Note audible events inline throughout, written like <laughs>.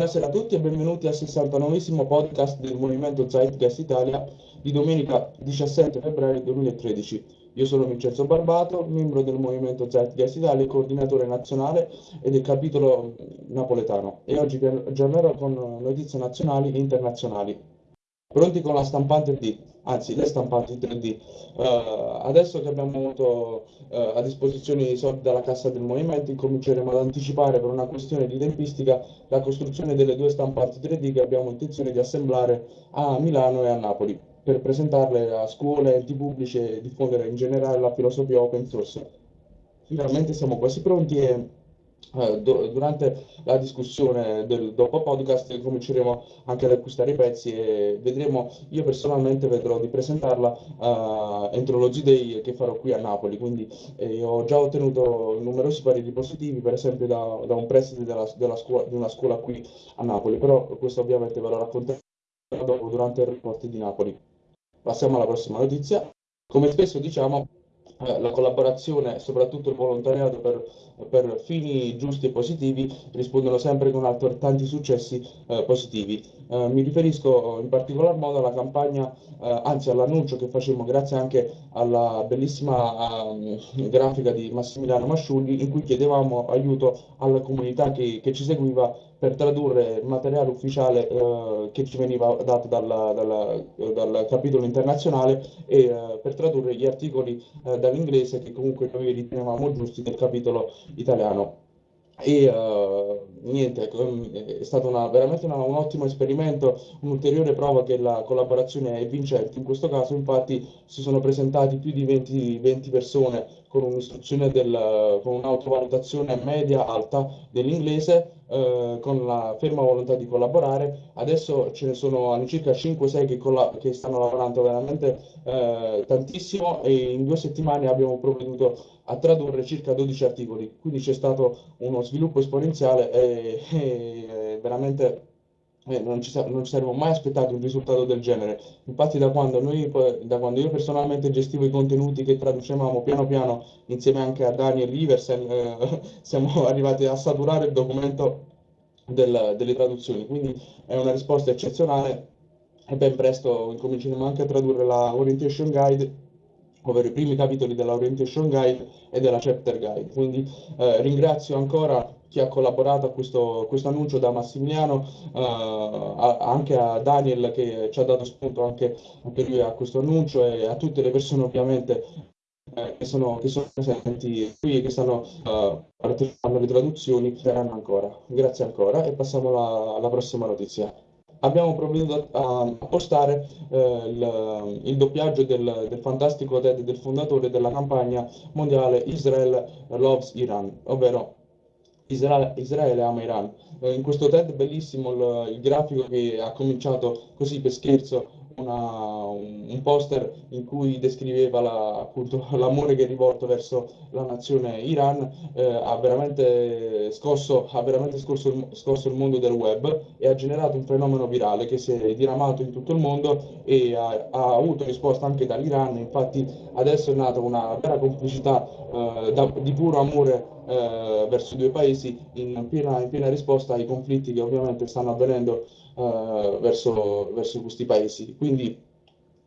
Buonasera a tutti e benvenuti al 69 podcast del Movimento Zeitgeist Italia di domenica 17 febbraio 2013. Io sono Vincenzo Barbato, membro del Movimento Zeitgeist Italia, coordinatore nazionale e del capitolo napoletano e oggi vi aggiornerò con notizie nazionali e internazionali. Pronti con la stampante D, anzi le stampanti 3D. Uh, eh, adesso che abbiamo avuto uh, a disposizione i soldi dalla cassa del movimento, incominceremo ad anticipare per una questione di tempistica la costruzione delle due stampanti 3D che abbiamo intenzione di assemblare a Milano e a Napoli per presentarle a scuole, enti pubblici e diffondere in generale la filosofia open source. Finalmente siamo quasi pronti e durante la discussione del dopo podcast cominceremo anche ad acquistare i pezzi e vedremo, io personalmente vedrò di presentarla uh, entro lo G-Day che farò qui a Napoli, quindi eh, ho già ottenuto numerosi pareri positivi, per esempio da, da un preside della, della scuola, di una scuola qui a Napoli, però questo ovviamente ve lo racconterò dopo durante il report di Napoli. Passiamo alla prossima notizia. Come spesso diciamo, eh, la collaborazione e soprattutto il volontariato per, per, fini giusti e positivi rispondono sempre con altrettanti successi eh, positivi. Eh, mi riferisco in particolar modo alla campagna, eh, anzi all'annuncio che facemmo grazie anche alla bellissima um, grafica di Massimiliano Masciulli in cui chiedevamo aiuto alla comunità che, che ci seguiva per tradurre materiale ufficiale eh, che ci veniva dato dalla, dalla, dal capitolo internazionale e eh, per tradurre gli articoli eh, dall'inglese che comunque noi ritenevamo giusti del capitolo italiano. E uh, niente, è stato una, veramente una, un ottimo esperimento, un'ulteriore prova che la collaborazione è vincente. In questo caso, infatti, si sono presentati più di 20, 20 persone con un'istruzione del, con un'autovalutazione media alta dell'inglese eh, con la ferma volontà di collaborare. Adesso ce ne sono all'incirca 5-6 che, che, stanno lavorando veramente eh, tantissimo e in due settimane abbiamo provveduto a tradurre circa 12 articoli, quindi c'è stato uno sviluppo esponenziale e, e veramente eh, non, ci, non, ci, saremmo mai aspettati un risultato del genere. Infatti da quando, noi, da quando io personalmente gestivo i contenuti che traducevamo piano piano insieme anche a Daniel Iversen, eh, <laughs> siamo arrivati a saturare il documento del, delle traduzioni. Quindi è una risposta eccezionale e ben presto incominceremo anche a tradurre la Orientation Guide ovvero i primi capitoli della Orientation Guide e della Chapter Guide. Quindi eh, ringrazio ancora chi ha collaborato a questo, questo annuncio da Massimiliano, eh, a, anche a Daniel che ci ha dato spunto anche, anche lui a questo annuncio e a tutte le persone ovviamente eh, che, sono, che, sono, presenti qui e che stanno uh, partecipando alle traduzioni, saranno ancora. Grazie ancora e passiamo alla, alla prossima notizia abbiamo provveduto a, postare eh, il, il, doppiaggio del, del, fantastico TED del fondatore della campagna mondiale Israel Loves Iran, ovvero Israele, Israele ama Iran. Eh, in questo TED bellissimo il, il, grafico che ha cominciato così per scherzo una, un poster in cui descriveva la, appunto, <laughs> l'amore che è rivolto verso la nazione Iran, eh, ha veramente, scosso, ha veramente scosso, il, scosso il mondo del web e ha generato un fenomeno virale che si è diramato in tutto il mondo e ha, ha avuto risposta anche dall'Iran, infatti adesso è nata una vera complicità eh, da, di puro amore eh, verso i due paesi in piena, in piena, risposta ai conflitti che ovviamente stanno avvenendo eh, verso, verso questi paesi. Quindi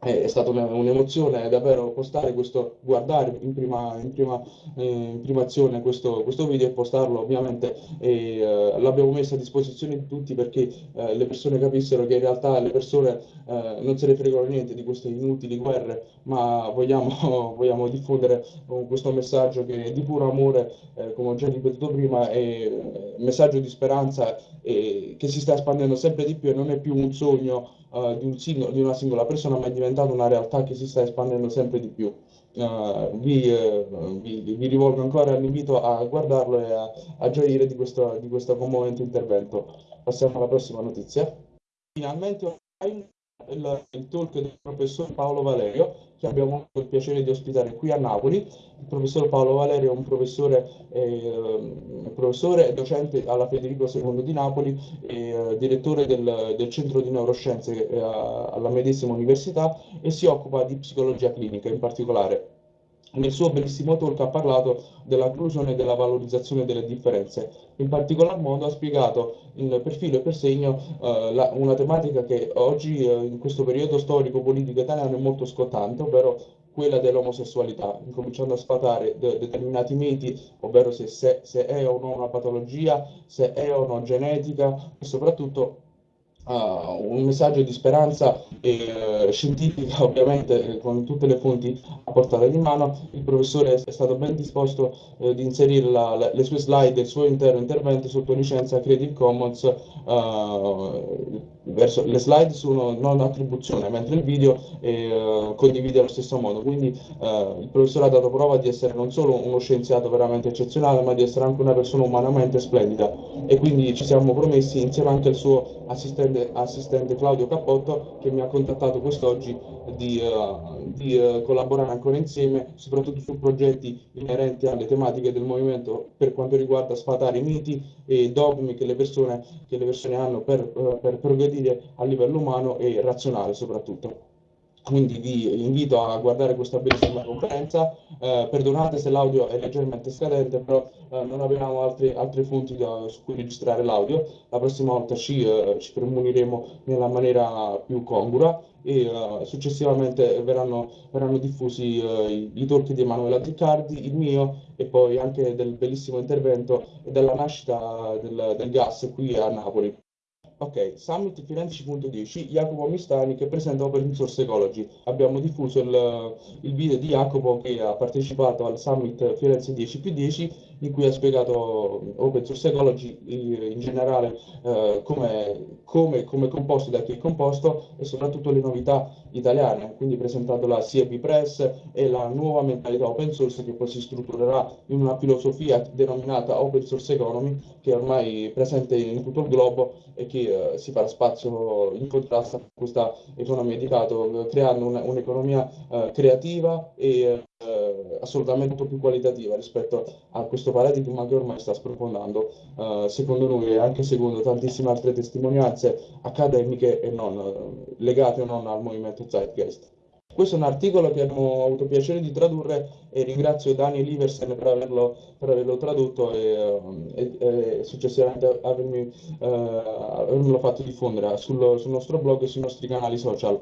è stata un'emozione davvero postare questo, guardare in prima, in prima, eh, in prima azione questo, questo, video e postarlo ovviamente eh, l'abbiamo messo a disposizione di tutti perché eh, le persone capissero che in realtà le persone eh, non se ne fregano niente di queste inutili guerre ma vogliamo, <laughs> vogliamo diffondere questo messaggio che è di puro amore eh, come ho già ripetuto prima è un messaggio di speranza che si sta espandendo sempre di più e non è più un sogno uh, di, un singolo, di, una singola persona, ma è diventata una realtà che si sta espandendo sempre di più. Uh, vi, uh, vi, vi, rivolgo ancora l'invito a guardarlo e a, a gioire di questo, di questo commovente intervento. Passiamo alla prossima notizia. Finalmente il, il talk del professor Paolo Valerio, che abbiamo avuto il piacere di ospitare qui a Napoli. Il professor Paolo Valerio è un professore, eh, professore docente alla Federico II di Napoli e eh, direttore del, del, Centro di Neuroscienze eh, alla medesima università e si occupa di psicologia clinica in particolare. Nel suo bellissimo talk ha parlato dell'inclusione e della valorizzazione delle differenze. In particolar modo ha spiegato in, per filo e per segno eh, la, una tematica che oggi, eh, in questo periodo storico-politico italiano, è molto scottante, ovvero quella dell'omosessualità, incominciando a sfatare de determinati miti, ovvero se, se, se, è o no una patologia, se è o no genetica e soprattutto uh, un messaggio di speranza eh, scientifica, <laughs> ovviamente con tutte le fonti a portata di mano. Il professore è stato ben disposto eh, di inserire la, la, le sue slide, il suo intero intervento sotto licenza Creative Commons. Uh, verso, le slide sono non attribuzione, mentre il video eh, condivide allo stesso modo. Quindi eh, il professore ha dato prova di essere non solo uno scienziato veramente eccezionale, ma di essere anche una persona umanamente splendida. E quindi ci siamo promessi, insieme anche al suo assistente, assistente Claudio Cappotto, che mi ha contattato quest'oggi, di, uh, di uh, collaborare ancora insieme, soprattutto su progetti inerenti alle tematiche del movimento per quanto riguarda sfatare i miti e dogmi che le persone, che le persone hanno per, uh, per progredire dire, a livello umano e razionale soprattutto. Quindi vi invito a guardare questa bellissima conferenza, eh, perdonate se l'audio è leggermente scadente, però eh, non abbiamo altri, altre fonti da, su cui registrare l'audio, la prossima volta ci, eh, ci premuniremo nella maniera più congrua e uh, successivamente verranno, verranno diffusi uh, i, i, talk di Emanuela Ziccardi, il mio e poi anche del bellissimo intervento della nascita del, del gas qui a Napoli. Ok, Summit Firenze 10.10, Jacopo Mistani che presenta Open Source Ecology. Abbiamo diffuso il, il, video di Jacopo che ha partecipato al Summit Firenze 10 più 10 in cui ha spiegato Open Source Ecology in generale eh, come, come, come composto, da chi è composto e soprattutto le novità italiane, quindi presentando la CEP Press e la nuova mentalità open source che poi si strutturerà in una filosofia denominata Open Source Economy che è ormai presente in tutto il globo e che eh, si farà spazio in contrasto a questa economia di dato, creando un'economia un eh, creativa e eh, assolutamente più qualitativa rispetto a questo paradigma che ormai sta sprofondando, eh, secondo noi e anche secondo tantissime altre testimonianze accademiche e non eh, legate o non al movimento Zeitgeist. Questo è un articolo che abbiamo avuto piacere di tradurre e ringrazio Daniel Iversen per averlo, per averlo tradotto e, e, e successivamente avermi, eh, avermelo fatto diffondere sul, sul nostro blog e sui nostri canali social.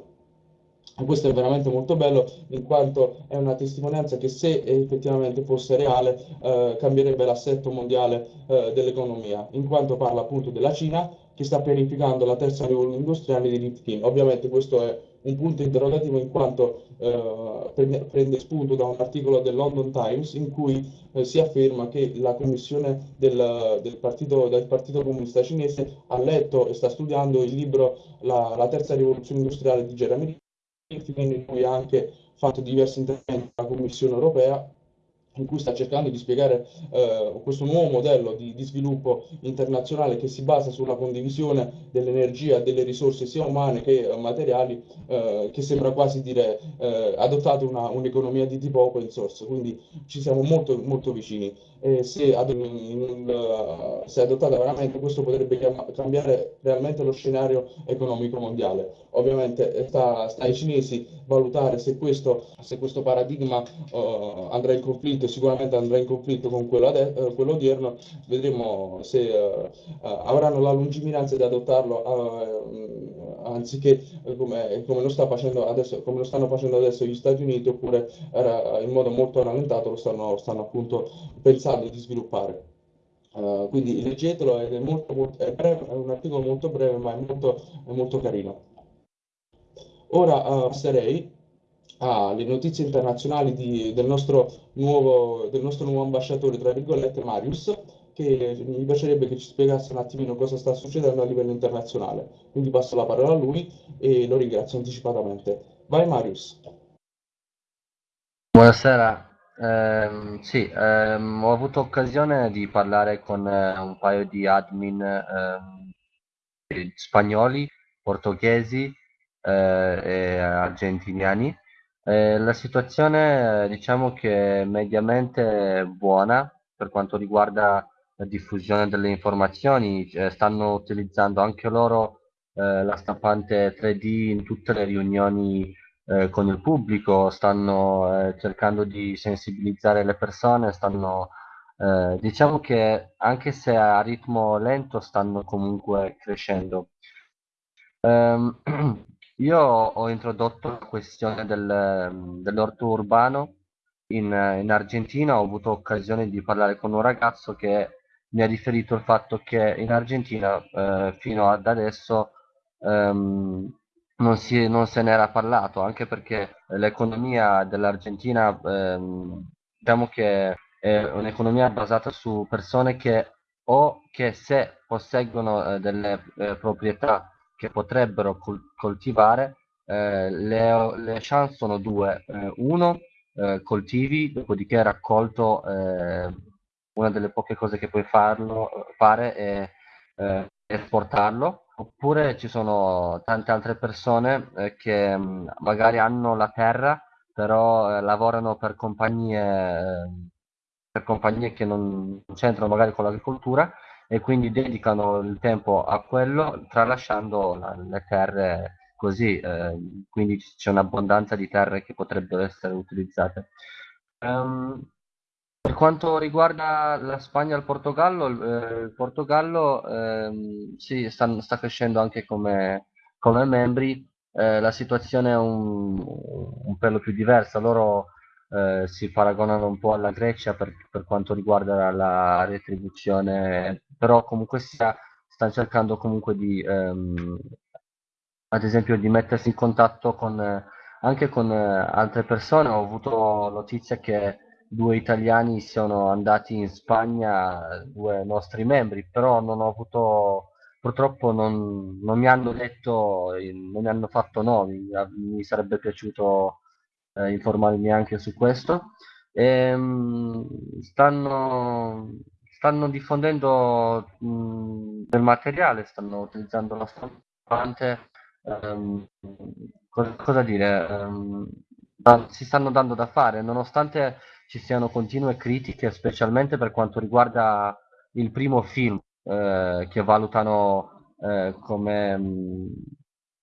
Questo è veramente molto bello in quanto è una testimonianza che se effettivamente fosse reale eh, cambierebbe l'assetto mondiale eh, dell'economia, in quanto parla appunto della Cina che sta pianificando la terza rivoluzione industriale di Rifkin. Ovviamente questo è un punto interrogativo in quanto eh, prende, prende, spunto da un articolo del London Times in cui eh, si afferma che la commissione del, del, partito, del, partito, Comunista Cinese ha letto e sta studiando il libro La, la terza rivoluzione industriale di Jeremy in cui ha anche fatto diversi interventi alla Commissione europea in cui sta cercando di spiegare eh, questo nuovo modello di, di, sviluppo internazionale che si basa sulla condivisione dell'energia delle risorse sia umane che eh, materiali, eh, che sembra quasi dire eh, adottare un'economia un di tipo open source, quindi ci siamo molto, molto vicini. E se, ad, in, se adottata veramente questo potrebbe cambiare realmente lo scenario economico mondiale. Ovviamente sta, sta ai cinesi valutare se questo, se questo paradigma andrà in conflitto, sicuramente andrà in conflitto con quello, uh, quello odierno, vedremo se uh, avranno la lungimiranza di adottarlo anziché come, come, lo adesso, come, lo stanno facendo adesso gli Stati Uniti oppure in modo molto rallentato lo stanno, stanno appunto pensando di sviluppare. Uh, quindi leggetelo, è, molto, molto, è, breve, è, un articolo molto breve ma è molto, è molto carino. Ora uh, passerei alle notizie internazionali di, del, nostro nuovo, del, nostro nuovo, ambasciatore, tra virgolette, Marius, che mi piacerebbe che ci spiegasse un attimino cosa sta succedendo a livello internazionale. Quindi passo la parola a lui e lo ringrazio anticipatamente. Vai Marius. Buonasera, eh, sì, ehm, ho avuto occasione di parlare con eh, un paio di admin eh, spagnoli, portoghesi eh, e argentiniani. Eh, la situazione diciamo che è mediamente buona per quanto riguarda la diffusione delle informazioni, eh, stanno utilizzando anche loro eh, la stampante 3D in tutte le riunioni eh, con il pubblico, stanno cercando di sensibilizzare le persone, stanno, diciamo che anche se a ritmo lento stanno comunque crescendo. Um, <clears throat> io ho introdotto la questione del, dell'orto urbano in, in Argentina, ho avuto occasione di parlare con un ragazzo che mi ha riferito il fatto che in Argentina eh, fino ad adesso ehm, non, si, non se n'era parlato, anche perché l'economia dell'Argentina ehm, diciamo che è un'economia basata su persone che o che se posseggono eh, delle eh, proprietà che potrebbero col- coltivare, eh, le, le, chance sono due. Eh, uno, eh, coltivi, dopodiché raccolto eh, una delle poche cose che puoi farlo, fare è esportarlo oppure ci sono tante altre persone eh, che mh, mm, magari hanno la terra, però eh, lavorano per compagnie, eh, per compagnie che non c'entrano magari con l'agricoltura e quindi dedicano il tempo a quello, tralasciando la, le terre così, eh, quindi c'è un'abbondanza di terre che potrebbero essere utilizzate. Um, per quanto riguarda la Spagna e il Portogallo, eh, il Portogallo ehm, sì, sta, sta crescendo anche come, come membri, eh, la situazione è un, un pelo più diversa, loro eh, si paragonano un po' alla Grecia per, per quanto riguarda la retribuzione, però comunque sia, stanno cercando comunque di, ehm, ad esempio, di mettersi in contatto con, anche con eh, altre persone. Ho avuto notizia che due italiani sono andati in Spagna, due nostri membri, però non ho avuto, purtroppo non, non mi hanno detto, non mi hanno fatto nomi, mi sarebbe piaciuto eh, informarmi anche su questo. E, ehm, stanno, stanno diffondendo mh, del materiale, stanno utilizzando la stampante. Um, cosa, cosa, dire? Um, si stanno dando da fare, nonostante ci siano continue critiche, specialmente per quanto riguarda il primo film, eh, che valutano eh, come mh,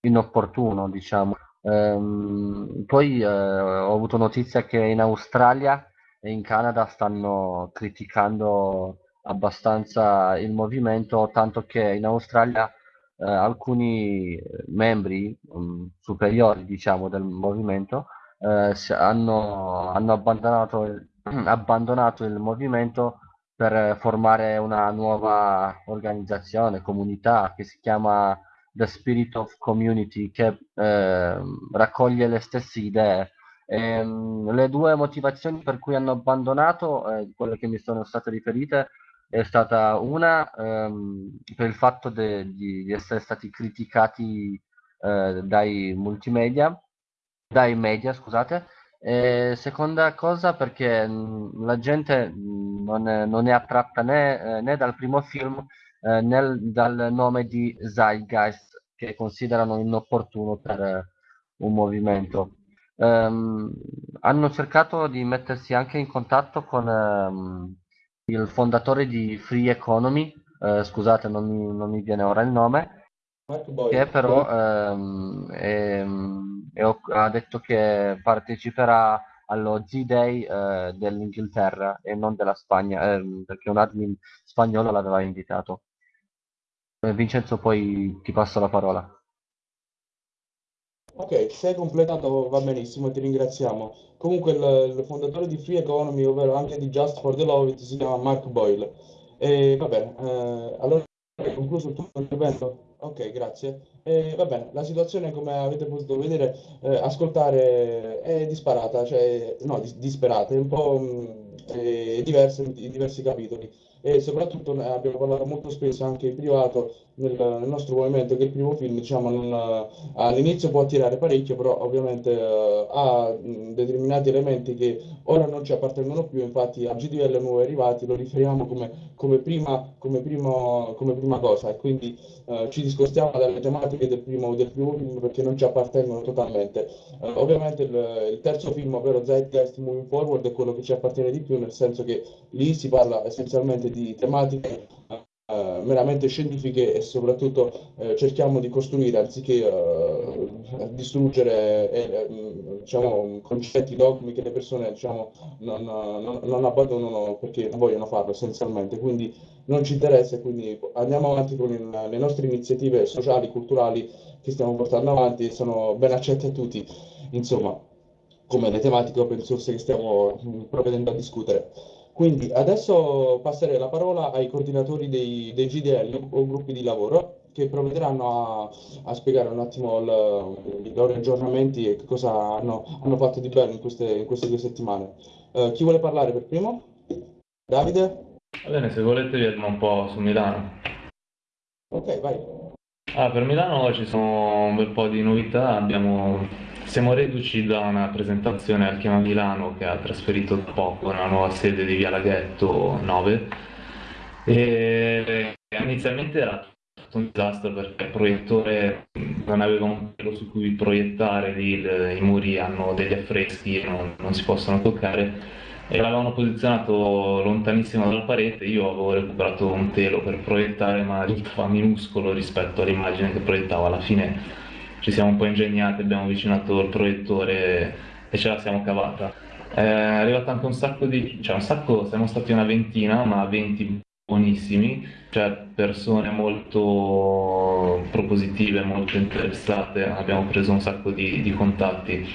inopportuno, diciamo. Ehm, poi eh, ho avuto notizia che in Australia e in Canada stanno criticando abbastanza il movimento, tanto che in Australia eh, alcuni membri um, superiori, diciamo, del movimento eh, hanno, hanno abbandonato, <clears throat> abbandonato il movimento per formare una nuova organizzazione, comunità che si chiama The Spirit of Community, che eh, raccoglie le stesse idee. E, ehm, le due motivazioni per cui hanno abbandonato, eh, quelle che mi sono state riferite, è stata una ehm, per il fatto de, di, di, essere stati criticati eh, dai multimedia dai media, scusate. E seconda cosa perché mh, la gente mh, non, è, non, è, attratta né, eh, né, dal primo film eh, né dal nome di Zeitgeist che considerano inopportuno per eh, un movimento. Um, hanno cercato di mettersi anche in contatto con um, il fondatore di Free Economy, eh, scusate non mi, non mi viene ora il nome, che però ehm, ehm, ha detto che parteciperà allo Z-Day eh, dell'Inghilterra e non della Spagna, ehm, perché un admin spagnolo l'aveva invitato. Vincenzo, poi ti passo la parola. Ok, sei completato, va benissimo, ti ringraziamo. Comunque il, il fondatore di Free Economy, ovvero anche di Just for the Love, si chiama Mark Boyle. E va bene, eh, allora hai concluso il tuo intervento? Ok, grazie. Eh, va bene, la situazione come avete potuto vedere, eh, ascoltare è disparata, cioè no, dis- disperata, è un po' mh, è diversa in diversi capitoli e soprattutto abbiamo parlato molto spesso anche in privato nel, nel nostro movimento che il primo film diciamo, non, all'inizio può attirare parecchio, però ovviamente uh, ha determinati elementi che ora non ci appartengono più, infatti a GDL nuovi arrivati lo riferiamo come, come, prima, come, primo, come prima cosa e quindi uh, ci discostiamo dalle tematiche del primo, del primo film perché non ci appartengono totalmente. Uh, ovviamente il, il, terzo film, ovvero Zeitgeist Moving Forward, è quello che ci appartiene di più, nel senso che lì si parla essenzialmente di tematiche uh, meramente scientifiche e soprattutto uh, cerchiamo di costruire anziché uh, distruggere eh, diciamo, concetti, dogmi che le persone diciamo, non, non, non, abbandonano perché non vogliono farlo essenzialmente. Quindi non ci interessa quindi andiamo avanti con il, le nostre iniziative sociali, culturali che stiamo portando avanti e sono ben accette a tutti. Insomma, come le tematiche open source che stiamo provvedendo a discutere. Quindi adesso passerei la parola ai coordinatori dei, dei GDL o gruppi di lavoro che provvederanno a, a spiegare un attimo il, i loro aggiornamenti e che cosa hanno, hanno fatto di bello in queste, in queste due settimane. Uh, chi vuole parlare per primo? Davide? Va bene, se volete vi un po' su Milano. Ok, vai. Ah, per Milano ci sono un bel po' di novità, abbiamo siamo reduci da una presentazione al Chiama Milano che ha trasferito da poco nella nuova sede di Via Laghetto 9 e inizialmente era tutto un disastro perché il proiettore non aveva un pelo su cui proiettare, lì i muri hanno degli affreschi e non, non si possono toccare. E l'avevano posizionato lontanissimo dalla parete, io avevo recuperato un telo per proiettare ma risultava minuscolo rispetto all'immagine che proiettavo alla fine ci siamo un po' ingegnati, abbiamo avvicinato il proiettore e ce la siamo cavata. È arrivato anche un sacco di, cioè un sacco, siamo stati una ventina, ma 20 buonissimi, cioè persone molto propositive, molto interessate, abbiamo preso un sacco di, di contatti.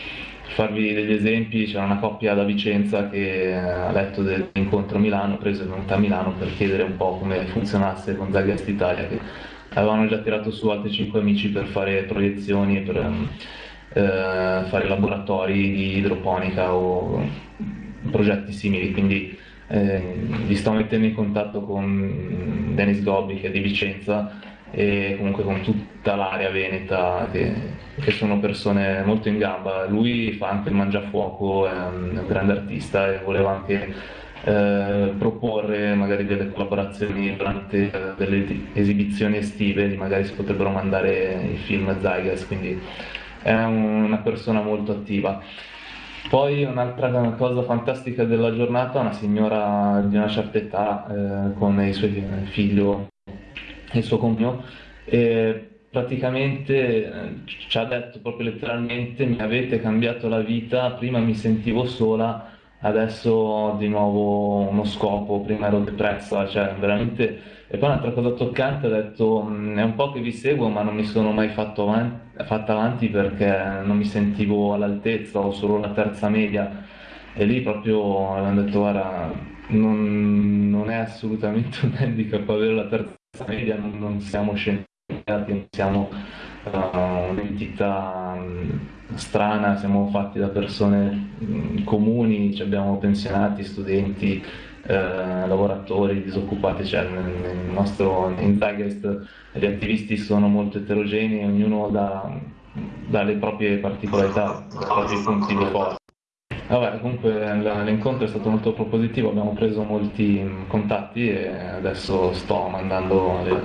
Per farvi degli esempi, c'era una coppia da Vicenza che ha letto dell'incontro a Milano, preso è venuta a Milano per chiedere un po' come funzionasse con Zagast Italia, che avevano già tirato su altri 5 amici per fare proiezioni e per eh, fare laboratori di idroponica o progetti simili, quindi eh, li sto mettendo in contatto con Denis Gobbi che è di Vicenza e comunque con tutta l'area veneta che, che, sono persone molto in gamba. Lui fa anche il mangiafuoco, è un grande artista e voleva anche eh, proporre magari delle collaborazioni durante eh, delle esibizioni estive, magari si potrebbero mandare i film Zygas, quindi è una persona molto attiva. Poi un'altra cosa fantastica della giornata, una signora di una certa età eh, con i suoi figli e il suo compagno, e praticamente eh, ci ha detto proprio letteralmente mi avete cambiato la vita, prima mi sentivo sola, adesso ho di nuovo uno scopo, prima ero depressa, cioè veramente... E poi un'altra cosa toccante, ho detto, è un po' che vi seguo ma non mi sono mai fatto avanti, fatta avanti perché non mi sentivo all'altezza, ho solo la terza media. E lì proprio hanno detto, guarda, non, non, è assolutamente un <laughs> handicap avere la terza media, non, non siamo scienziati, non siamo un'entità strana, siamo fatti da persone mh, comuni, abbiamo pensionati, studenti, eh, lavoratori, disoccupati, cioè nel, nostro in Tigest gli attivisti sono molto eterogenei, ognuno dà, le proprie particolarità, i propri punti di forza. Vabbè, comunque l'incontro è stato molto propositivo, abbiamo preso molti contatti e adesso sto mandando le,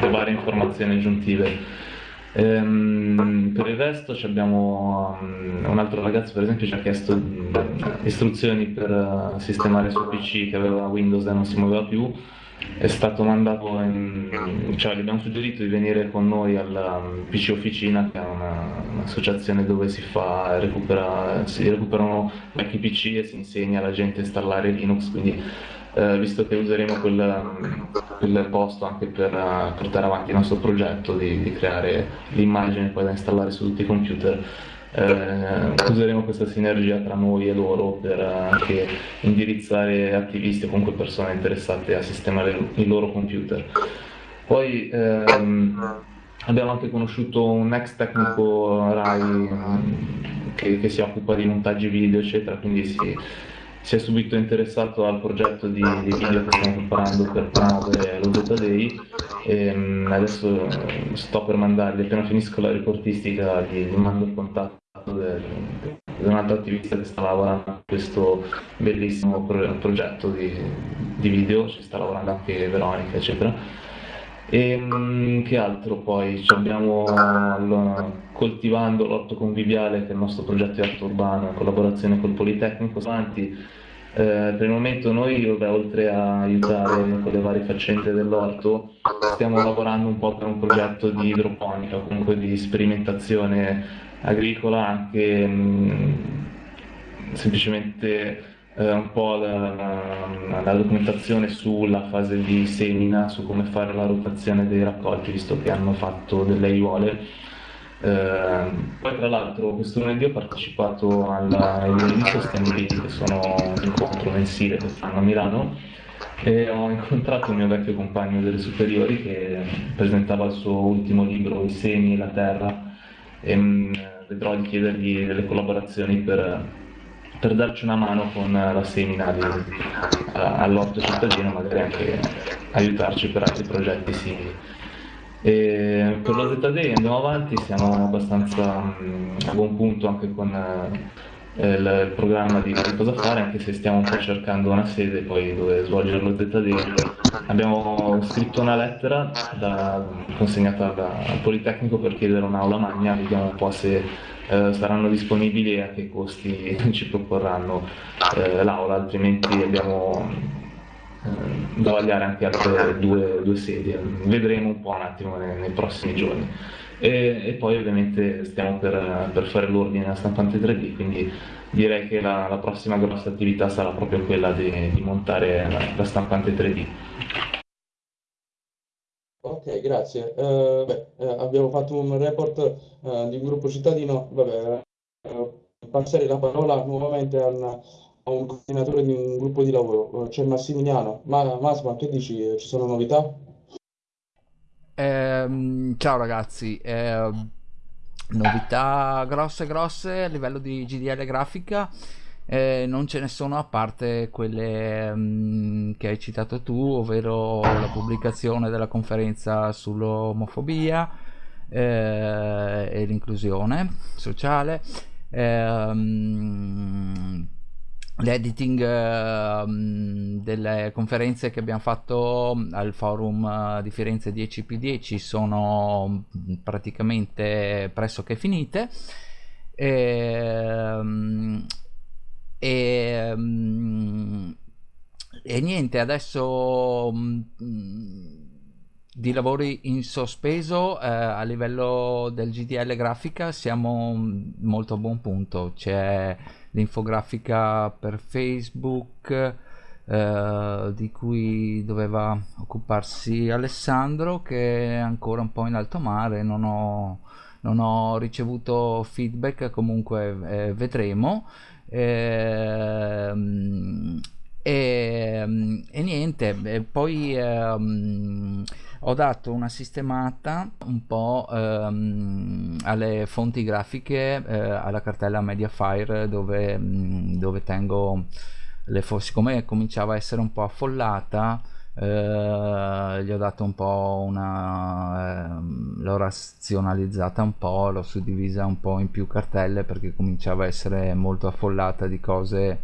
le varie informazioni aggiuntive Ehm, per il resto abbiamo um, un altro ragazzo per esempio ci ha chiesto um, istruzioni per uh, sistemare il suo PC che aveva Windows e non si muoveva più. È stato mandato in, cioè gli abbiamo suggerito di venire con noi alla um, PC Officina che è un'associazione dove si fa recupera, si recuperano vecchi PC e si insegna alla gente a installare Linux quindi eh, visto che useremo quel, quel posto anche per uh, portare avanti il nostro progetto di, di creare l'immagine poi da installare su tutti i computer. Eh, useremo questa sinergia tra noi e loro per anche indirizzare attivisti o comunque persone interessate a sistemare i loro computer. Poi ehm, abbiamo anche conosciuto un ex tecnico RAI um, che, che, si occupa di montaggi video, eccetera, quindi si, si è subito interessato al progetto di, di video che stiamo preparando per promuovere lo Zeta Day e um, adesso sto per mandargli, appena finisco la reportistica, gli, gli mando il contatto di un altro attivista che sta lavorando a questo bellissimo pro progetto di, di, video, ci sta lavorando anche Veronica, eccetera. E um, che altro poi? abbiamo allora, coltivando l'orto conviviale, che è il nostro progetto di arte urbano in collaborazione col Politecnico, avanti Eh, per il momento noi, vabbè, oltre a aiutare con le varie faccende dell'orto, stiamo lavorando un po' per un progetto di idroponica, comunque di sperimentazione agricola, anche mh, semplicemente eh, un po' la, la, la, documentazione sulla fase di semina, su come fare la rotazione dei raccolti, visto che hanno fatto delle aiuole eh, poi tra l'altro questo lunedì ho partecipato alla lunedì Sustainability che sono un incontro mensile che fanno a Milano e ho incontrato un mio vecchio compagno delle superiori che presentava il suo ultimo libro I semi e la terra e mh, mm, vedrò di chiedergli delle collaborazioni per, per darci una mano con la semina di, all'orto cittadino magari anche aiutarci per altri progetti simili. E per lo ZD andiamo avanti, siamo abbastanza mh, a buon punto anche con eh, il, programma di, cosa fare, anche se stiamo un po' cercando una sede poi dove svolgere lo ZD. Abbiamo scritto una lettera da, consegnata al Politecnico per chiedere un'aula magna, vediamo un po' se eh, saranno disponibili e a che costi <laughs> ci proporranno eh, l'aula, altrimenti abbiamo eh, da vagliare anche altre due, due sedie. Vedremo un po' un attimo nei, nei prossimi giorni. E, e, poi ovviamente stiamo per, per fare l'ordine alla stampante 3D, quindi direi che la, la prossima grossa attività sarà proprio quella di, di montare la, la, stampante 3D. Ok, grazie. Uh, beh, uh, abbiamo fatto un report uh, di un gruppo cittadino. Vabbè, passerei la parola nuovamente al, un coordinatore di un gruppo di lavoro, c'è Massimiliano. Ma Masma, che dici? Ci sono novità? Eh, ciao ragazzi, eh, novità grosse grosse a livello di GDL grafica eh, non ce ne sono a parte quelle mh, mm, che hai citato tu, ovvero la pubblicazione della conferenza sull'omofobia eh, e l'inclusione sociale. Eh, l'editing uh, delle conferenze che abbiamo fatto al forum uh, di Firenze 10p10 sono praticamente pressoché finite. E, um, e, um, e niente adesso di lavori in sospeso eh, a livello del GDL grafica siamo molto a buon punto. C'è l'infografica per Facebook eh, di cui doveva occuparsi Alessandro che è ancora un po' in alto mare. Non ho, non ho ricevuto feedback comunque eh, vedremo. Ehm, e, e, niente poi ehm, ho dato una sistemata un po' ehm, alle fonti grafiche eh, alla cartella Mediafire dove, mm, dove tengo le fonti siccome cominciava a essere un po' affollata eh, gli ho dato un po' una eh, l'ho razionalizzata un po' l'ho suddivisa un po' in più cartelle perché cominciava a essere molto affollata di cose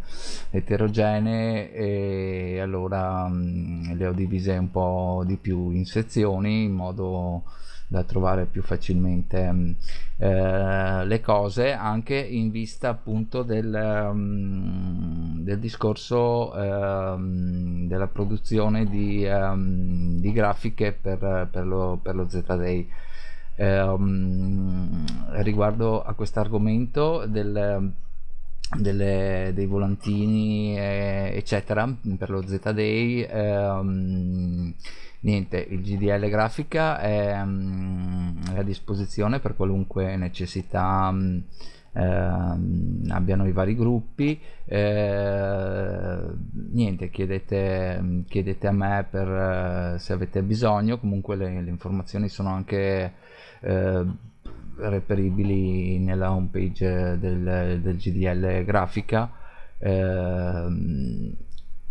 eterogenee e allora mh, mm, le ho divise un po' di più in sezioni in modo da trovare più facilmente mm, eh, le cose anche in vista appunto del, um, del discorso um, della produzione di, um, di grafiche per, per, lo, per lo Z-Day um, riguardo a questo argomento del dei volantini eh, eccetera per lo Z-Day ehm, niente il GDL grafica è, um, è, a disposizione per qualunque necessità um, eh, abbiano i vari gruppi. Eh, niente chiedete, chiedete, a me per eh, se avete bisogno. Comunque le, le informazioni sono anche eh, reperibili nella home page del, del GDL grafica. Eh,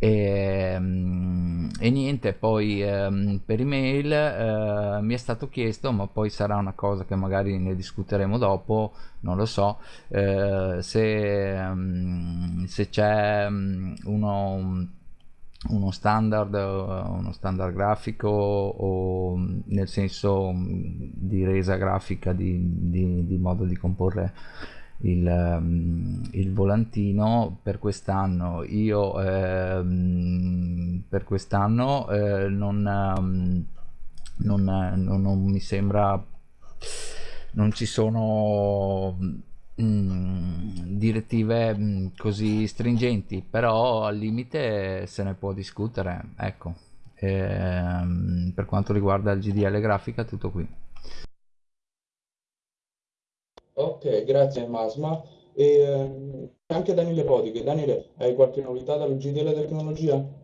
e, mm, e, niente poi ehm, per email eh, mi è stato chiesto ma poi sarà una cosa che magari ne discuteremo dopo non lo so eh, se, um, se c'è um, uno uno standard uno standard grafico o nel senso di resa grafica di, di, di modo di comporre il, um, il volantino per quest'anno. Io ehm, per quest'anno eh, non, um, non, non, non mi sembra non ci sono mm, direttive mm, così stringenti però al limite se ne può discutere ecco ehm, per quanto riguarda il GDL grafica tutto qui ok grazie Masma e ehm, anche Daniele Podiche Daniele hai qualche novità dalla GDL tecnologia?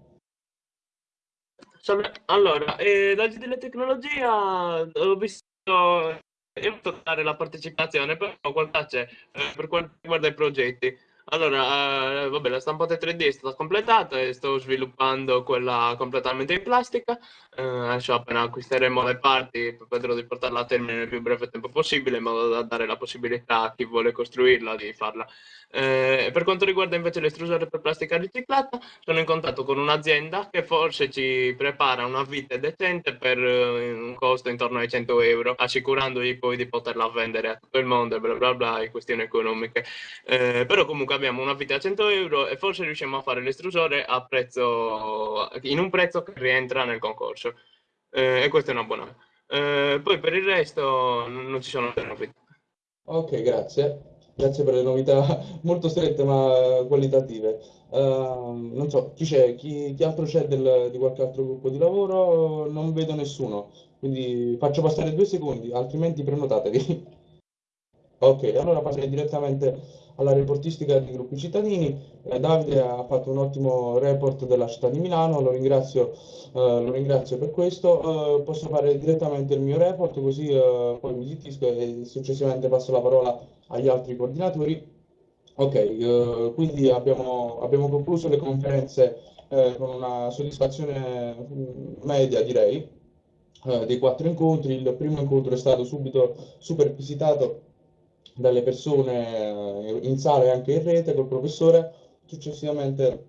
Allora, eh, da GDL tecnologia ho visto io posso dare la partecipazione, però qualità c'è eh, per quanto riguarda i progetti. Allora, eh, vabbè, la stampata 3D è stata completata e sto sviluppando quella completamente in plastica. Eh, adesso appena acquisteremo le parti vedrò di portarla a termine nel più breve tempo possibile in modo da dare la possibilità a chi vuole costruirla di farla. Eh, per quanto riguarda invece l'estrusore per plastica riciclata, sono in contatto con un'azienda che forse ci prepara una vite decente per uh, un costo intorno ai 100 euro, assicurandogli poi di poterla vendere a tutto il mondo e bla bla bla, e questioni economiche. Eh, però comunque abbiamo una vite a 100 euro e forse riusciamo a fare l'estrusore a prezzo, in un prezzo che rientra nel concorso. Eh, e questa è una buona. Eh, poi per il resto non ci sono novità. Ok, grazie. Grazie per le novità <laughs> molto strette ma qualitative. Uh, non so, chi c'è? Chi, chi altro c'è di qualche altro gruppo di lavoro? Non vedo nessuno, quindi faccio passare due secondi, altrimenti prenotatevi. <laughs> ok, allora passerei direttamente alla reportistica dei gruppi cittadini. Eh, Davide ha fatto un ottimo report della città di Milano, lo ringrazio, eh, lo ringrazio per questo. Eh, posso fare direttamente il mio report, così eh, poi mi zittisco e successivamente passo la parola agli altri coordinatori. Ok, eh, quindi abbiamo, abbiamo, concluso le conferenze con una soddisfazione mm, media, direi, dei quattro incontri. Il primo incontro è stato subito super visitato dalle persone eh, in sala e anche in rete col professore. Successivamente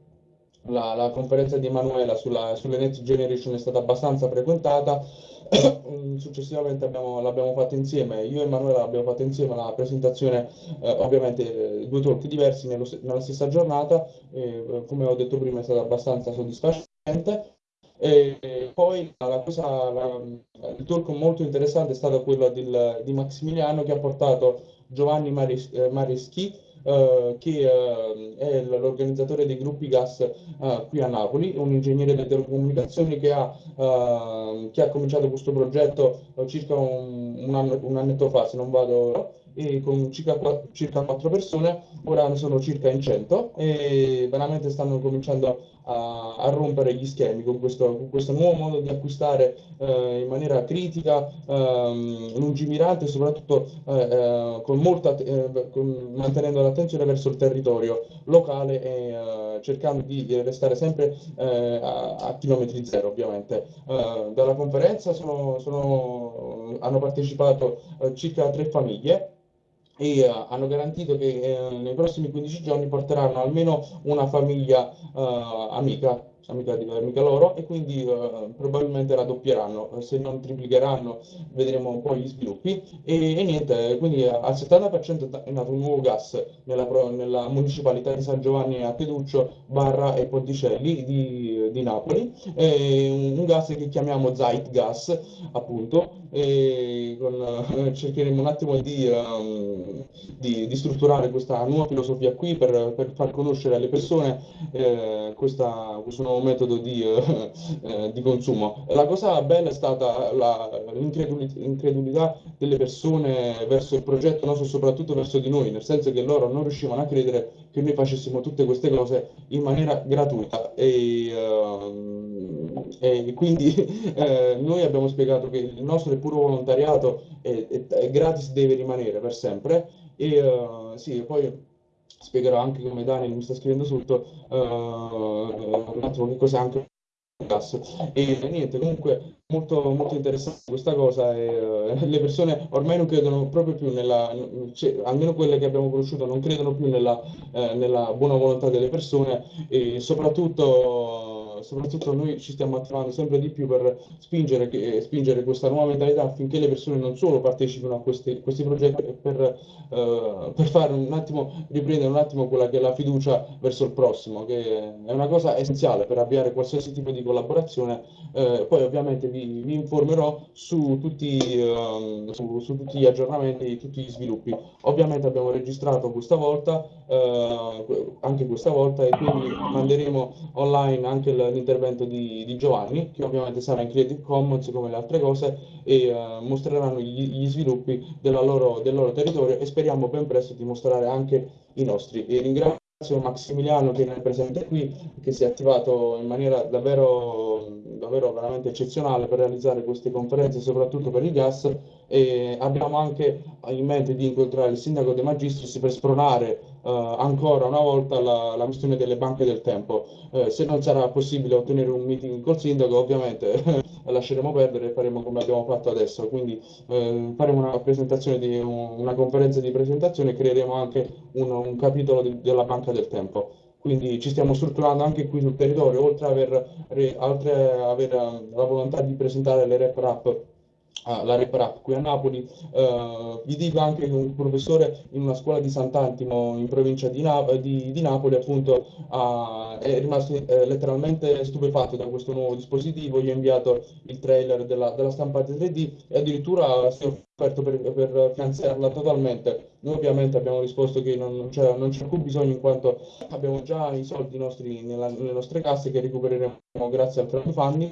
la, la conferenza di Emanuela sulla, sulle Next Generation è stata abbastanza frequentata. <coughs> Successivamente l'abbiamo fatta insieme, io e Emanuela l'abbiamo fatta insieme la presentazione, eh, ovviamente due talk diversi nello, nella stessa giornata, eh, come ho detto prima è stata abbastanza soddisfacente. E poi la cosa, la, il talk molto interessante è stato quello del, di Maximiliano che ha portato Giovanni Mares- eh, Mareschi, eh, che eh, è l'organizzatore dei gruppi gas eh, qui a Napoli, un ingegnere delle telecomunicazioni che ha, che ha cominciato questo progetto circa un, un, anno, un annetto fa, se non vado e con circa, circa 4 persone, ora ne sono circa in 100 e veramente stanno cominciando a, a rompere gli schemi con questo, con questo, nuovo modo di acquistare eh, in maniera critica, ehm, lungimirante e soprattutto eh, eh con molta, eh, con, mantenendo l'attenzione verso il territorio locale e eh, cercando di restare sempre a, a, chilometri zero ovviamente. dalla conferenza sono, sono, hanno partecipato circa tre famiglie e uh, hanno garantito che uh, nei prossimi 15 giorni porteranno almeno una famiglia uh, amica amica, di, amica loro e quindi uh, probabilmente raddoppieranno, se non triplicheranno vedremo un po' gli sviluppi. E, e niente, quindi al 70% è nato un nuovo gas nella, nella, municipalità di San Giovanni a Peduccio, Barra e Ponticelli di, di Napoli, un, un, gas che chiamiamo Zeitgas appunto con, cercheremo un attimo di, um, di, di, strutturare questa nuova filosofia qui per, per far conoscere alle persone eh, questa, questo nuovo metodo di, eh, eh, di, consumo. La cosa bella è stata l'incredulità delle persone verso il progetto nostro, soprattutto verso di noi, nel senso che loro non riuscivano a credere che noi facessimo tutte queste cose in maniera gratuita e, uh, e quindi <laughs> eh, noi abbiamo spiegato che il nostro è puro volontariato e gratis deve rimanere per sempre e uh, sì, poi spiegherò anche come Daniel mi sta scrivendo sotto uh, un attimo che cos'è anche gas. E niente comunque molto, molto interessante questa cosa e uh, le persone ormai non credono proprio più nella cioè, almeno quelle che abbiamo conosciuto non credono più nella, eh, nella buona volontà delle persone e soprattutto soprattutto noi ci stiamo attivando sempre di più per spingere, che, spingere questa nuova mentalità affinché le persone non solo partecipino a questi, questi progetti, per, uh, per fare un attimo, riprendere un attimo quella che è la fiducia verso il prossimo, che è una cosa essenziale per avviare qualsiasi tipo di collaborazione. Uh, poi ovviamente vi, vi, informerò su tutti, uh, su, su tutti gli aggiornamenti, tutti gli sviluppi. Ovviamente abbiamo registrato questa volta, anche questa volta, e quindi manderemo online anche l'intervento di, di, Giovanni, che ovviamente sarà in Creative Commons come le altre cose, e uh, mostreranno gli, gli sviluppi loro, del loro territorio e speriamo ben presto di mostrare anche i nostri. E ringrazio Massimiliano che è presente qui, che si è attivato in maniera davvero, davvero veramente eccezionale per realizzare queste conferenze, soprattutto per il gas, e abbiamo anche in mente di incontrare il sindaco De Magistris per spronare uh, ancora una volta la, la, questione delle banche del tempo. Uh, se non sarà possibile ottenere un meeting col sindaco, ovviamente <laughs> lasceremo perdere e faremo come abbiamo fatto adesso. Quindi uh, faremo una presentazione di un, una conferenza di presentazione e creeremo anche un, un capitolo di, della banca del tempo. Quindi ci stiamo strutturando anche qui sul territorio, oltre ad aver, aver la volontà di presentare le rep rap Ah, la Reprap qui a Napoli, eh, vi dico anche che un professore in una scuola di Sant'Antimo in provincia di, Na di, di Napoli appunto ha, è rimasto eh, letteralmente stupefatto da questo nuovo dispositivo, gli ha inviato il trailer della, della stampante 3D e addirittura si è offerto per, per finanziarla totalmente. Noi ovviamente abbiamo risposto che non, c'è, non c'è alcun bisogno in quanto abbiamo già i soldi nostri nella, nelle nostre casse che recupereremo grazie al crowdfunding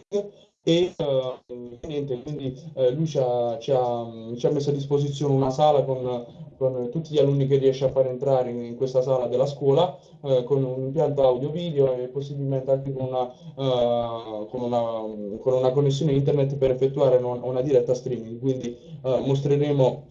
e uh, niente, quindi uh, lui ci ha, ci, ha, ci ha, messo a disposizione una sala con, con, tutti gli alunni che riesce a far entrare in, in questa sala della scuola, uh, con un impianto audio-video e possibilmente anche con una, con una, con una connessione internet per effettuare una, una diretta streaming. Quindi mostreremo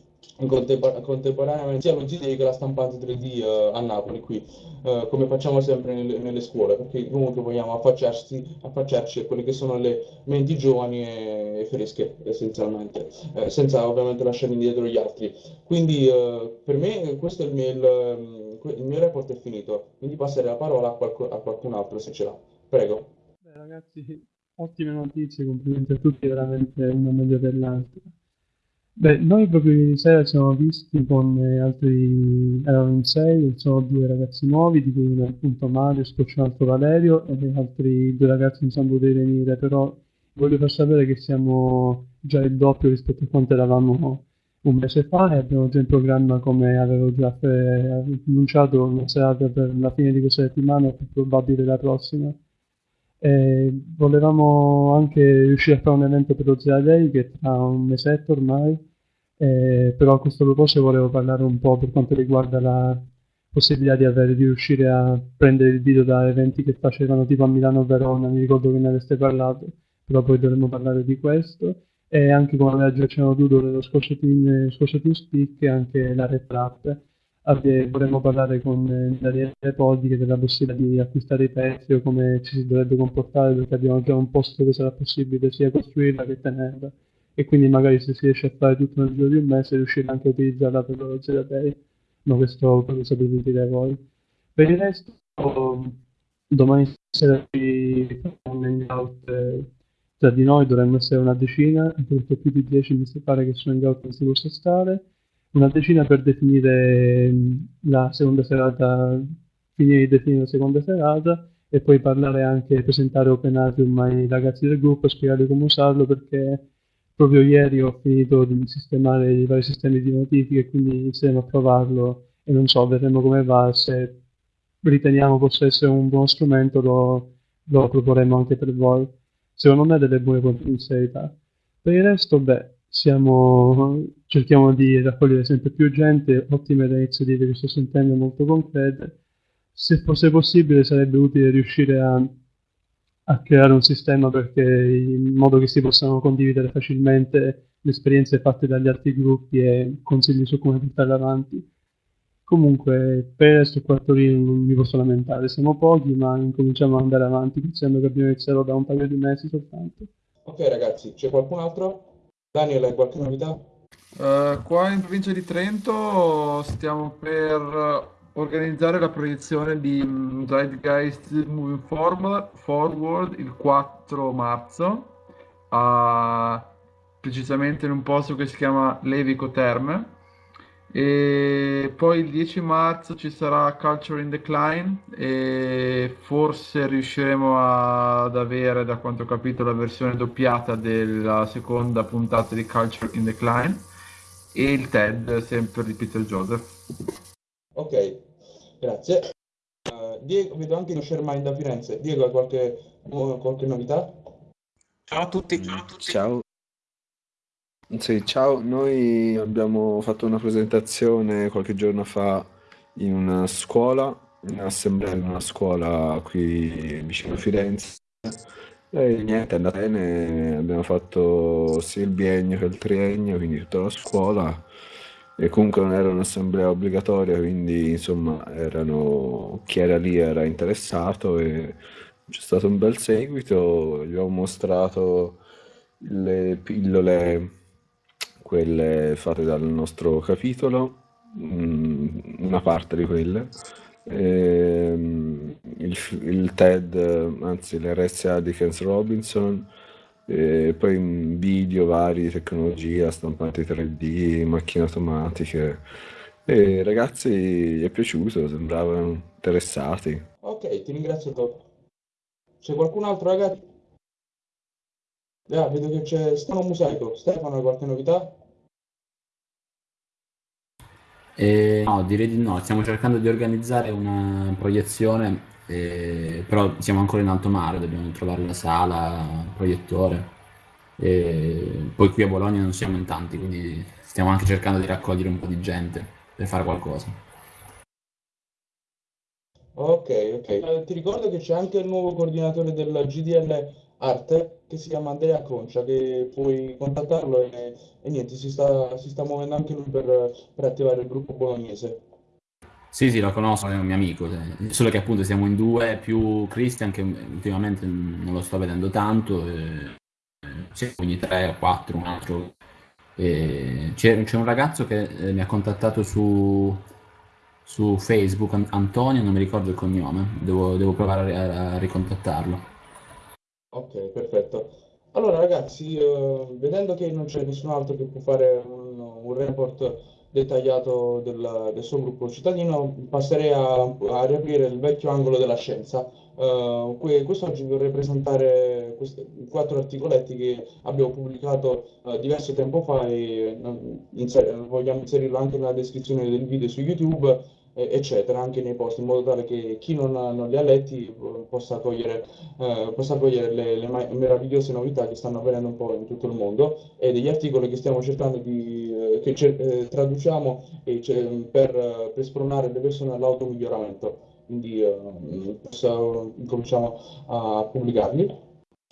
Contempor- contemporaneamente sia lo G-Day che la stampante 3D uh, a Napoli qui, uh, come facciamo sempre nelle, nelle, scuole, perché comunque vogliamo affacciarci, affacciarci a quelle che sono le menti giovani e, e fresche, essenzialmente, eh, senza ovviamente lasciare indietro gli altri. Quindi uh, per me questo è il mio, il, il mio, report è finito, quindi passerei la parola a, qualc- a qualcun altro se ce l'ha. Prego. Beh, ragazzi, ottime notizie, complimenti a tutti, veramente una meglio dell'altra. Beh, noi proprio ieri sera ci siamo visti con eh, altri, erano in sei, sono due ragazzi nuovi, di cui uno è appunto Mario, Scoccio un altro Valerio, e altri due ragazzi non sanno potuti venire, però voglio far sapere che siamo già il doppio rispetto a quanto eravamo un mese fa e abbiamo già in programma, come avevo già annunciato, una serata per la fine di questa settimana e più probabile la prossima. E volevamo anche riuscire a fare un evento per lo Zero Day che tra un mesetto ormai eh, però a questo proposito volevo parlare un po' per quanto riguarda la possibilità di, avere, di riuscire a prendere il video da eventi che facevano tipo a Milano o Verona, mi ricordo che ne aveste parlato, però poi dovremmo parlare di questo. E anche come aveva già accennato tu, dove lo scorso team, scorso team speak anche la Red Trap. Vorremmo parlare con Daniele Poddi della possibilità di acquistare i pezzi o come ci si dovrebbe comportare perché abbiamo già un posto dove sarà possibile sia costruirla che tenerla e quindi magari se si riesce a fare tutto nel giro di un mese riuscire anche a utilizzarla per lo zero day ma questo lo sapete dire voi. Per il resto domani sera ci faremo un hangout eh, tra di noi dovremmo essere una decina perché più di 10 mi pare che su hangout non si possa stare. Una decina per definire mm, la seconda serata finire di definire la seconda serata e poi parlare anche, presentare OpenAtrium ai ragazzi del gruppo, spiegare come usarlo perché proprio ieri ho finito di sistemare i vari sistemi di notifiche, quindi inizieremo a provarlo e non so, vedremo come va, se riteniamo possa essere un buono strumento lo, lo proporremo anche per voi. Secondo me ha delle buone potenzialità. Per il resto, beh, siamo, cerchiamo di raccogliere sempre più gente, ottime iniziative che sto sentendo molto concrete. Se fosse possibile sarebbe utile riuscire a a creare un sistema perché, in modo che si possano condividere facilmente le esperienze fatte dagli altri gruppi e consigli su come portarle avanti. Comunque, per questo quartolino non mi posso lamentare, siamo pochi, ma incominciamo ad andare avanti, pensando che abbiamo iniziato da un paio di mesi soltanto. Ok ragazzi, c'è qualcun altro? Daniel, hai qualche novità? Uh, qua in provincia di Trento stiamo per organizzare la proiezione di mm, Zeitgeist Moving Forward il 4 marzo, a, precisamente in un posto che si chiama Levico Terme. E poi il 10 marzo ci sarà Culture in Decline e forse riusciremo ad avere, da quanto ho capito, la versione doppiata della seconda puntata di Culture in Decline e il TED sempre di Peter Joseph. Ok, grazie. Uh, Diego, vedo anche lo Shermind da Firenze. Diego, hai qualche, qualche novità? Ciao a tutti. Ciao a tutti. Ciao. Sì, ciao, noi abbiamo fatto una presentazione qualche giorno fa in una scuola, in un'assemblea in una scuola qui vicino a Firenze. E niente, è andata bene, abbiamo fatto sia il biennio che il triennio, quindi tutta la scuola. E comunque non era un'assemblea obbligatoria, quindi insomma erano, chi era lì era interessato e c'è stato un bel seguito, gli ho mostrato le pillole quelle fatte dal nostro capitolo, mm, una parte di quelle, ehm, il, il TED, anzi l'RSA di Kens Robinson, e poi video vari, tecnologia, stampanti 3D, macchine automatiche. E ragazzi gli è piaciuto, sembravano interessati. Ok, ti ringrazio Top. C'è qualcun altro ragazzi? Ah, vedo che c'è Stefano Musaico. Stefano, hai qualche novità? Eh, no, direi di no. Stiamo cercando di organizzare una proiezione, eh, però siamo ancora in alto mare, dobbiamo trovare la sala, il proiettore. E poi qui a Bologna non siamo in tanti, quindi stiamo anche cercando di raccogliere un po' di gente per fare qualcosa. Ok, ok. Eh, ti ricordo che c'è anche il nuovo coordinatore del GDL Arte che si chiama Andrea Concia, che puoi contattarlo e, e niente, si sta, si sta muovendo anche lui per, per attivare il gruppo bolognese. Sì, sì, lo conosco, è un mio amico, eh, solo che appunto siamo in due, più Christian che ultimamente non lo sto vedendo tanto, e sì, ogni tre o quattro, un altro. E c'è, c'è un ragazzo che eh, mi ha contattato su, su Facebook, Antonio, non mi ricordo il cognome, devo, devo provare a, a ricontattarlo. Ok, perfetto. Allora ragazzi, eh, vedendo che non c'è nessun altro che può fare un, un report dettagliato del, del suo gruppo cittadino, passerei a, a riaprire il vecchio angolo della scienza. Uh, que- quest'oggi vorrei presentare questi quattro articoletti che abbiamo pubblicato uh, diverso tempo fa e uh, inser- vogliamo inserirlo anche nella descrizione del video su YouTube eccetera, anche nei post, in modo tale che chi non, non li ha letti eh, possa cogliere, eh, possa cogliere le, le, meravigliose novità che stanno avvenendo un po' in tutto il mondo e degli articoli che stiamo cercando di eh, che eh, traduciamo e, per, per spronare le persone all'automiglioramento. Quindi eh, cominciamo a pubblicarli.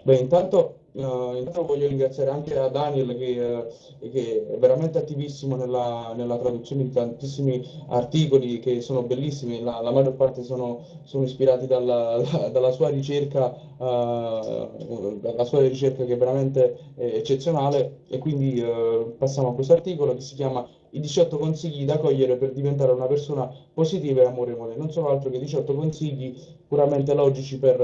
Beh, intanto Uh, intanto voglio ringraziare anche a Daniel che, uh, che è veramente attivissimo nella, nella, traduzione di tantissimi articoli che sono bellissimi, la, la maggior parte sono, sono ispirati dalla, la, <laughs> dalla, sua ricerca, uh, dalla sua ricerca che è veramente eccezionale e quindi passiamo a questo articolo che si chiama i 18 consigli da cogliere per diventare una persona positiva e amorevole. Non sono altro che 18 consigli puramente logici per,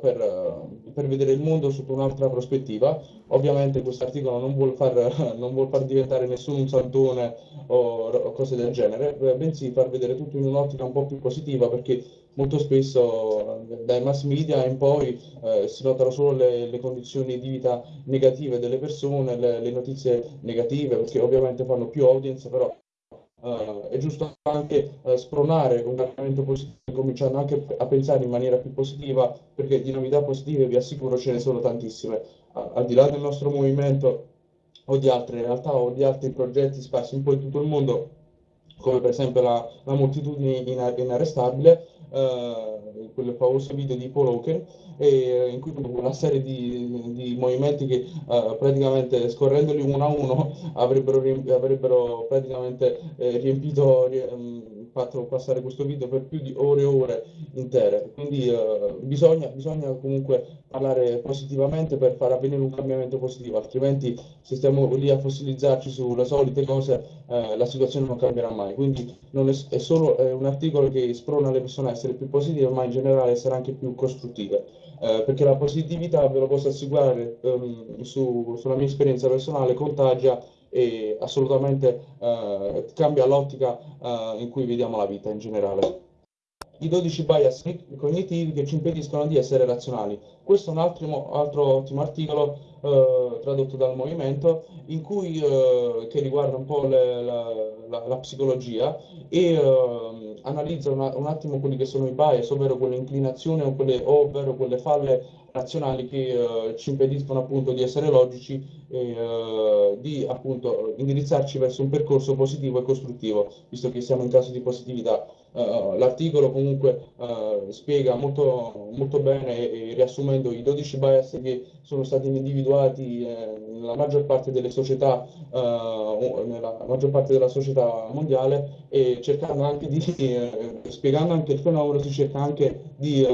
per, per vedere il mondo sotto un'altra prospettiva. Ovviamente questo articolo non vuol, far, <laughs> non vuol far diventare nessuno un santone o, o cose del genere, bensì far vedere tutto in un'ottica un po' più positiva perché molto spesso dai mass media in poi eh, si notano solo le, le, condizioni di vita negative delle persone, le, le notizie negative, perché ovviamente fanno più audience, però Uh, è giusto anche uh, spronare un cambiamento positivo, cominciando anche a pensare in maniera più positiva, perché di novità positive vi assicuro ce ne sono tantissime. Uh, al di là del nostro movimento o di altre realtà o di altri progetti sparsi un po' in tutto il mondo, come per esempio la, la moltitudine inarrestabile, uh, quel famoso video di Paul Hawken, e, in cui una serie di, di movimenti che uh, praticamente scorrendoli uno a uno avrebbero, avrebbero praticamente eh, riempito, ri, um, fatto passare questo video per più di ore e ore intere, quindi eh, bisogna, bisogna comunque parlare positivamente per far avvenire un cambiamento positivo, altrimenti se stiamo lì a fossilizzarci sulle solite cose eh, la situazione non cambierà mai. Quindi è, è solo è un articolo che sprona le persone a essere più positive, ma in generale essere anche più costruttive. Eh, perché la positività, ve lo posso assicurare, ehm, su, sulla mia esperienza personale, contagia e assolutamente eh, cambia l'ottica eh, in cui vediamo la vita in generale. I 12 bias cognitivi che ci impediscono di essere razionali. Questo è un altro, altro ottimo articolo eh, tradotto dal movimento cui, eh, che riguarda un po' le, la, la, la, psicologia e eh, analizza una, un attimo quelli che sono i bias, ovvero quelle inclinazioni ovvero quelle falle razionali che eh, ci impediscono appunto di essere logici e eh, di appunto indirizzarci verso un percorso positivo e costruttivo, visto che siamo in caso di positività. Uh, l'articolo comunque uh, spiega molto, molto bene e, e, riassumendo i 12 bias che sono stati individuati eh, nella maggior parte delle società, uh, nella maggior parte della società mondiale e cercando anche di, eh, spiegando anche il fenomeno, si cerca anche di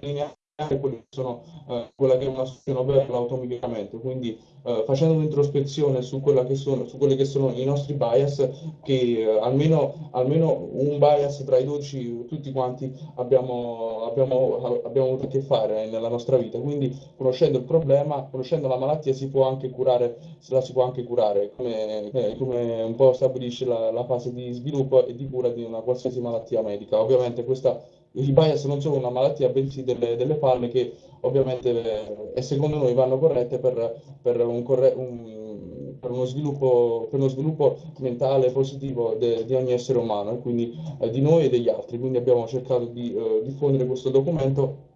delineare quelli che sono, eh, quella che è una soluzione per l'automiglioramento, quindi eh, facendo un'introspezione su, sono, su quelli che sono i nostri bias, che eh, almeno, almeno, un bias tra i 12 tutti quanti abbiamo, abbiamo, abbiamo avuto a che fare nella nostra vita, quindi conoscendo il problema, conoscendo la malattia si può anche curare, la si può anche curare, come, eh, come un po' stabilisce la, la fase di sviluppo e di cura di una qualsiasi malattia medica. Ovviamente questa i bias non sono una malattia, bensì delle, delle falle che ovviamente eh, secondo noi vanno corrette per, per, un corre un, per, uno, sviluppo, per uno sviluppo mentale positivo di ogni essere umano e quindi eh, di noi e degli altri. Quindi abbiamo cercato di eh, diffondere questo documento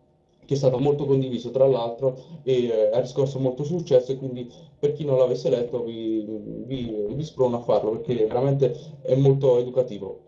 che è stato molto condiviso tra l'altro e eh, ha riscosso molto successo e quindi per chi non l'avesse letto vi, vi, vi sprono a farlo perché veramente è molto educativo.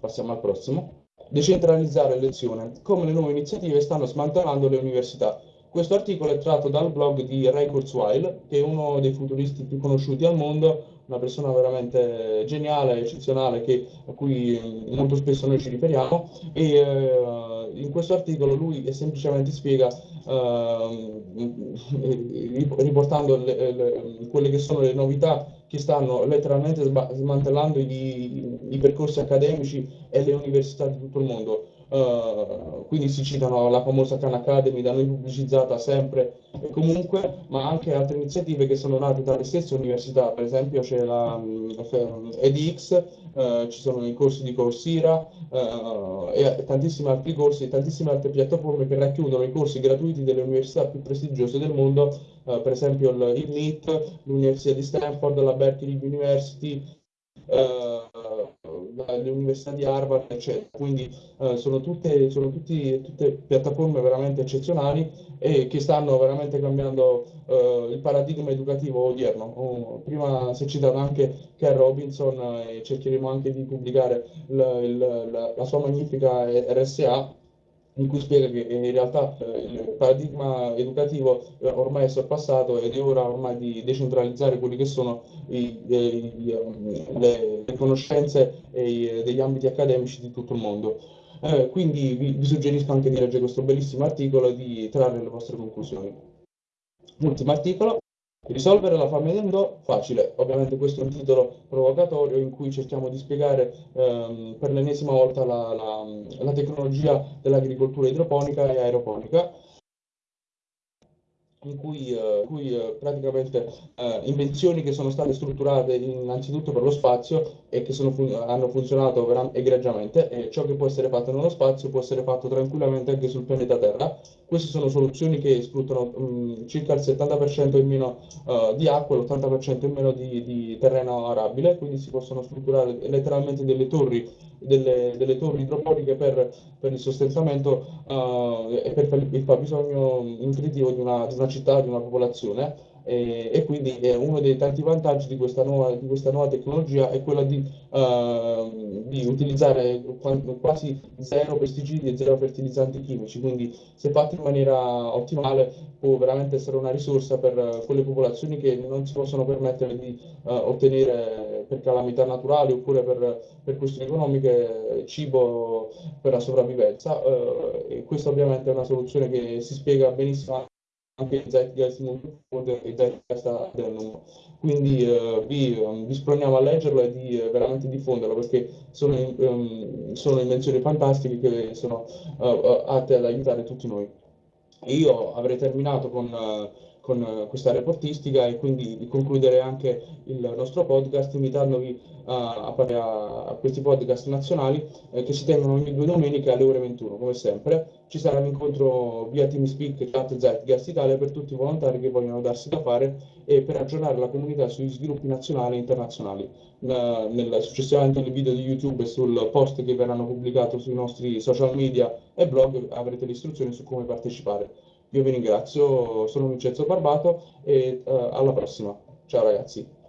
Passiamo al prossimo. Decentralizzare le lezioni, come le nuove iniziative stanno smantellando le università. Questo articolo è tratto dal blog di Ray Kurzweil, che è uno dei futuristi più conosciuti al mondo, una persona veramente geniale, eccezionale, che, a cui molto spesso noi ci riferiamo, e eh, in questo articolo lui semplicemente spiega, eh, <laughs> riportando le, le, quelle che sono le novità che stanno letteralmente smantellando i, i, percorsi accademici e le università di tutto il mondo. Uh, quindi si citano la famosa Khan Academy da noi pubblicizzata sempre e comunque, ma anche altre iniziative che sono nate dalle stesse università, per esempio c'è la um, EDX, uh, ci sono i corsi di Coursera uh, e tantissimi altri corsi, tantissime altre piattaforme che racchiudono i corsi gratuiti delle università più prestigiose del mondo per esempio il NIT, l'Università di Stanford, la Berkeley University, uh, l'Università di Harvard, eccetera. Quindi uh, sono, tutte, sono tutti, tutte, piattaforme veramente eccezionali e che stanno veramente cambiando uh, il paradigma educativo odierno. Oh, prima si è citato anche Ken Robinson e cercheremo anche di pubblicare la, la, la sua magnifica RSA in cui spiega che in realtà eh, il paradigma educativo eh, ormai è sorpassato ed è ora ormai di decentralizzare quelli che sono i, i, le, le, conoscenze i, degli ambiti accademici di tutto il mondo. Eh, quindi vi, vi, suggerisco anche di leggere questo bellissimo articolo e di trarre le vostre conclusioni. Ultimo articolo, Risolvere la fame del do? Facile, ovviamente questo è un titolo provocatorio in cui cerchiamo di spiegare ehm, per l'ennesima volta la, la, la tecnologia dell'agricoltura idroponica e aeroponica in cui, uh, cui uh, praticamente uh, invenzioni che sono state strutturate innanzitutto per lo spazio e che fun hanno funzionato egregiamente e ciò che può essere fatto nello spazio può essere fatto tranquillamente anche sul pianeta Terra. Queste sono soluzioni che sfruttano um, circa il 70% in meno di acqua e l'80% in meno di, di terreno arabile, quindi si possono strutturare letteralmente delle torri delle, delle torri idropoliche per, per il sostentamento uh, e per il fabbisogno nutritivo di di una, città, di una popolazione. E, e, quindi eh, uno dei tanti vantaggi di questa nuova, di questa nuova tecnologia è quello di, uh, di, utilizzare quasi zero pesticidi e zero fertilizzanti chimici, quindi se fatto in maniera ottimale può veramente essere una risorsa per quelle popolazioni che non si possono permettere di uh, ottenere per calamità naturali oppure per, per questioni economiche cibo per la sopravvivenza. Uh, e questa ovviamente è una soluzione che si spiega benissimo anche Zeitgeist Multifold e Zeitgeist Adenum. Quindi eh, vi, um, vi sproniamo a leggerlo e di eh, veramente diffonderlo perché sono, um, sono invenzioni fantastiche che sono uh, atte ad aiutare tutti noi. Io avrei terminato con... Uh, con eh, questa reportistica e quindi di concludere anche il nostro podcast invitandovi a, a, a questi podcast nazionali eh, che si tengono ogni due domeniche alle ore 21 come sempre. Ci sarà un incontro via TeamSpeak Chat Zeitgeist Italia per tutti i volontari che vogliono darsi da fare e per aggiornare la comunità sugli sviluppi nazionali e internazionali. Nel, successivamente nel video di YouTube e sul post che verranno pubblicati sui nostri social media e blog avrete le istruzioni su come partecipare io vi ringrazio, sono Vincenzo Barbato e uh, alla prossima. Ciao ragazzi.